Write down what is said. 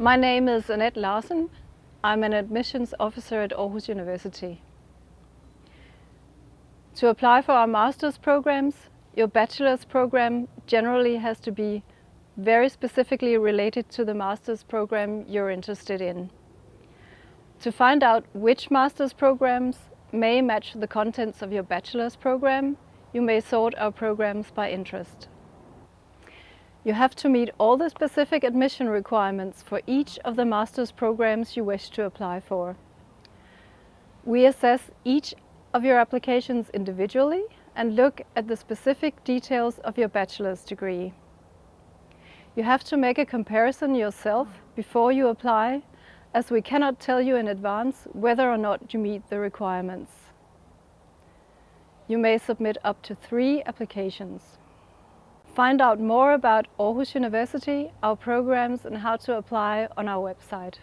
My name is Annette Larsen. I'm an admissions officer at Aarhus University. To apply for our master's programs, your bachelor's program generally has to be very specifically related to the master's program you're interested in. To find out which master's programs may match the contents of your bachelor's program, you may sort our programs by interest. You have to meet all the specific admission requirements for each of the master's programs you wish to apply for. We assess each of your applications individually and look at the specific details of your bachelor's degree. You have to make a comparison yourself before you apply as we cannot tell you in advance whether or not you meet the requirements. You may submit up to three applications. Find out more about Aarhus University, our programs and how to apply on our website.